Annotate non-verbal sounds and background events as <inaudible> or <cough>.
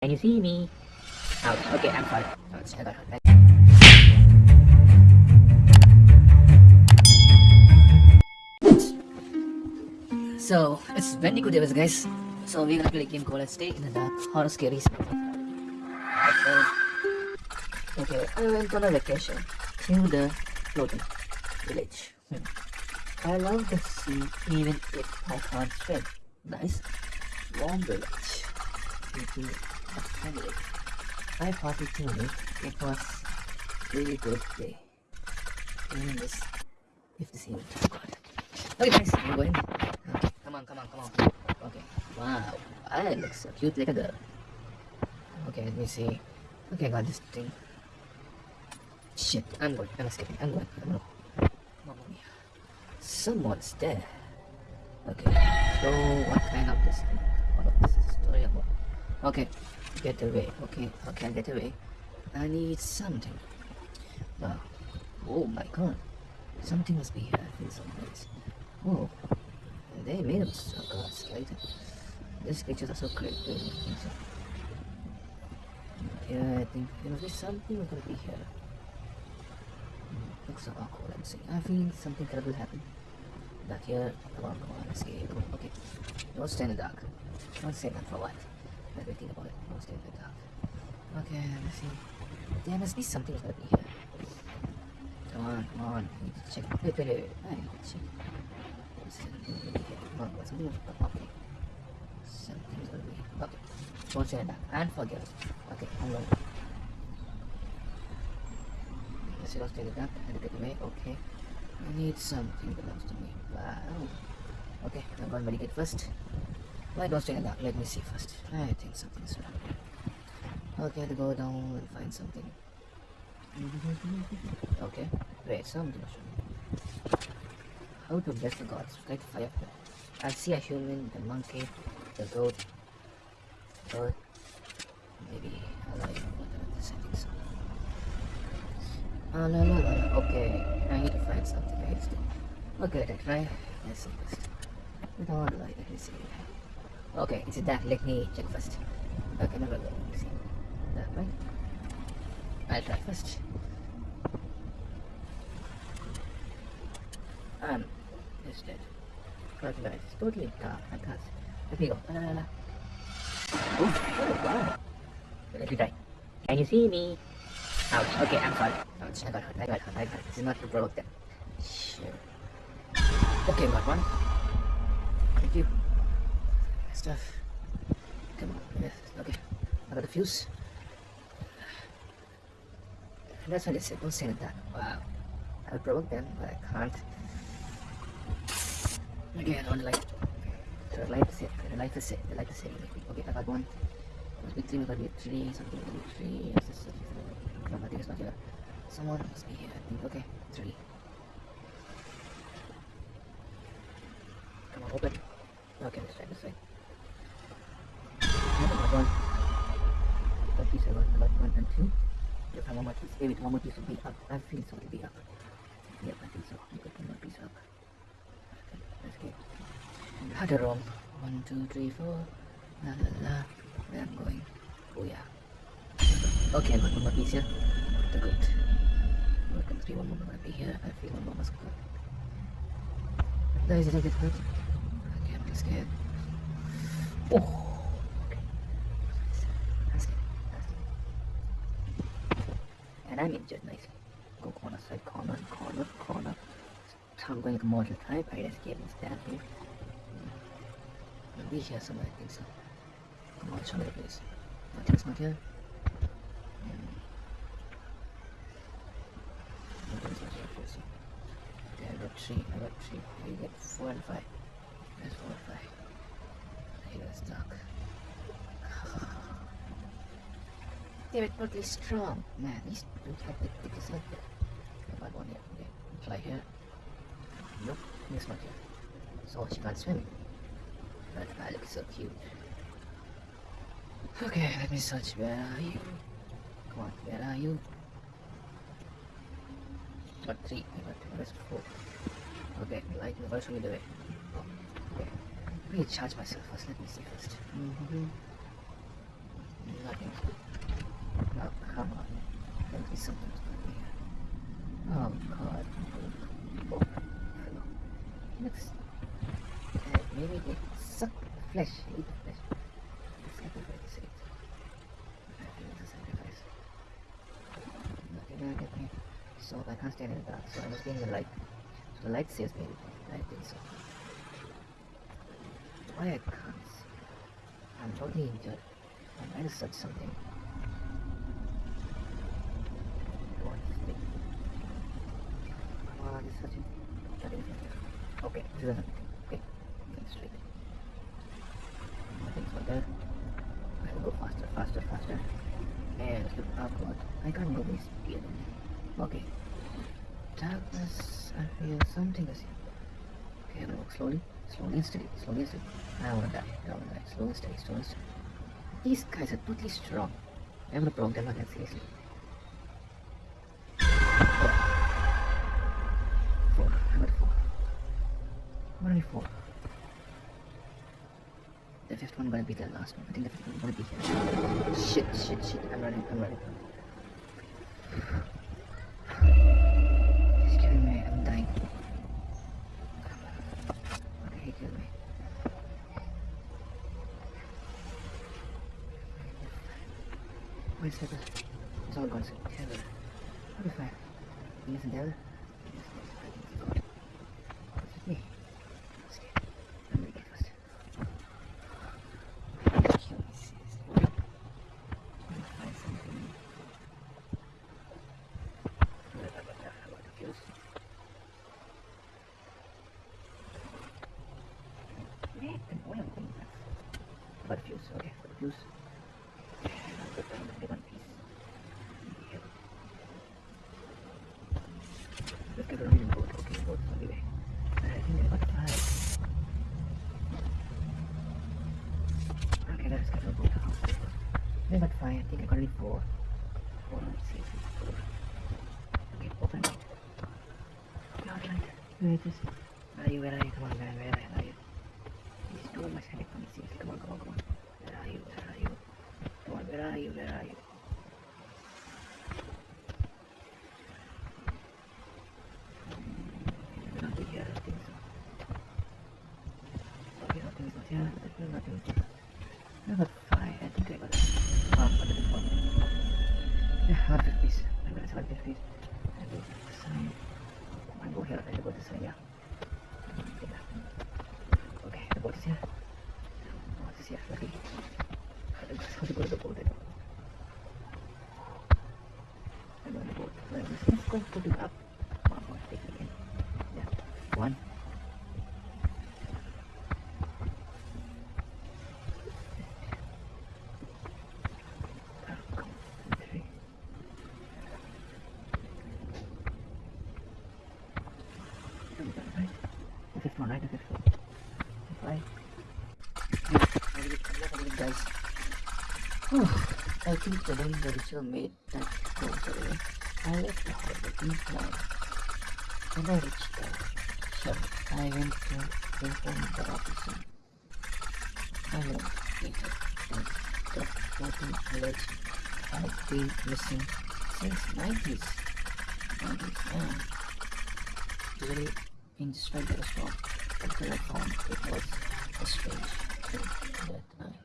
Can you see me? Ouch. Okay, I'm sorry. Ouch, I got hurt. So, it's Bandicoot Davis, guys. So, we're gonna play a game called Stay in the Dark Horror Scary. Okay, I went on a vacation to the floating village. Hmm. I love the sea even if I can't swim. Nice, warm village. Party told me it was really good day. Even this, if this even God. Okay guys, we're going. Come on, come on, come on. Okay, wow, I look so cute like a girl. Okay, let me see. Okay, I got this thing. Shit, I'm going. I'm escaping. I'm going. I'm going. Mamma mia. Someone's there. Okay, so what kind of this thing? What of this story about? Okay, get away. Okay, okay, get away. I need something. Wow. Oh my god. Something must be here. I feel. Oh, they made so gods, right? These pictures are so great. Yeah, I think there must be something gonna be here. Hmm, looks so awkward, I'm saying. I feel something terrible happened. Back here, come on, come on, escape. Okay, don't stay in the dark. Don't stay there for what? Let me think about it. Stay in the dark. Okay, let's see. There must be something gonna be here. Come on, come on. To check. Wait, wait, wait. wait. To check. Here? Come on, something be Okay. Something's gonna be Okay. Don't that. And forget it. Okay, I'm going. Let's see what's in the dark. I had to get away. Okay. I need something belongs to me. Wow. Okay, I'm going to medicate first. Why don't in the? Let me see first. I think something's wrong. Okay, to go down and find something. <laughs> Okay, wait, something. How to bless the gods? Like fire. I see a human, the monkey, the goat, bird, maybe a lion, whatever this, I think so. Oh, no, no, no. Okay, I need to find something. I need to. Okay, let's try. Let's see first. Without light, let me see. Okay, is it that? Let me check first. Okay, no, no, no. See. That right? I'll try first. Um, it's dead. But it's totally dark. I can't. Let me go. La, la, la. Oh, wow. Let me try. Can you see me? Ouch. Okay, I'm sorry. Ouch. I got hurt. I got hurt. I got hurt. This is not to provoke. Okay, got one. Stuff. Come on. Okay. I got a fuse. That's what it said. Don't say that. Wow. I'll provoke them, but I can't. I don't like. So the light is it. The light is it. The light is it. Okay, I got one. Must be three, must be three, something must be three. Yes, yes, yes. No, I think it's not here. Someone must be here, I think. Okay, three. Come on, open. One maybe one more piece will be up. I feel so to be up. Yep, I think so. I got one piece up. Okay, let's get. Had the. One, two, three, four. La la la. Where I'm going. Oh yeah. Okay, I got one more piece here. The good. Good, can three, one more gonna be here. I feel one more must go. There is it a good. Okay, I'm just scared. Oh. Okay. That's it. That's it. And I'm injured nicely. Go corner side, corner, corner, corner. So I'm going a mortal type. I escape and stab him. Maybe here somewhere, I think so. Come on, show me the place. Not here. Nothing's not here, please. Okay, I got three, I got three. You get four and five. There's four and five. Here it's dark. They're totally strong. Man, these dudes have the thickest leg. I got one here. Okay, fly here. Nope, it's not here. So she can't swim. But I look so cute. Okay, let me search. Where are you? Come on, where are you? Got three. I got where's four? Okay, light never show me the way. Okay. Let me charge myself first. Let me see first. Mm-hmm. God. Maybe something's going on here. Oh, God. Oh, no. Looks... Uh, maybe they suck the flesh, eat the flesh. Sacrifice it. I think it's a sacrifice. Nothing get me. So I can't stand in the dark, so I must be in the light. So the light saves me. I think so. Why I can't see? I'm totally injured. I might have said something. What is searching? Nothing. Okay, this is. Okay, straight. Nothing's not there. I have to go faster, faster, faster. And look upward. I can't go this speed. Okay. Darkness, I feel something is here. Okay, I'm walk slowly, slowly and steady, slowly and steady. I wanna die, I wanna die. Slow and steady, slow and steady. These guys are totally strong. I'm gonna provoke them again, seriously. Four. The fifth one gonna be the last one. I think the fifth one gonna be here. Shit, shit, shit. I'm running, I'm running. He's killing me, I'm dying. Okay, he me. A second. It's all gone. Together. I'll be fine. He isn't there. He isn't there. I think he's gone. Is it me? I'm scared. I'm gonna get first. Kill me, seriously. Let me find something. What about that? How about the fuse? Yeah, an oil thing. What fuse? Okay, what fuse? I'll put down the one piece. Yep. Let's get a reading boat. Okay, boat's on the way. I think I got five. Okay, let's get a boat out. I got five. I think I got only four. Four, let's see. Four. Okay, open it. Not right. Where is this? Where are you? Where are you? Come on, man. Where are you? He's too much headache for me. Seriously, come on, come on, come on. Where are you? Where are you? Come on, where are you? Where are you? Maybe not here, I think so. Okay, nothing's not here. Definitely here. I go this side. Yeah. Yeah. Okay, the boat is here. The boat is here. Lucky. I just have to go to the boat. I know. I know the boat. Where is this? Let's go put it up. One more. Take it in. Yeah. One. Three. Right. The fifth one, right? The fifth one. Right. Guys. I think the one the ritual made that goes away. I left the hospital now. When I reached the shop, I went to inform the officer. I went later that the floating village had been missing since 90s. 90s, yeah. Usually in despite the storm, I found it was a strange thing that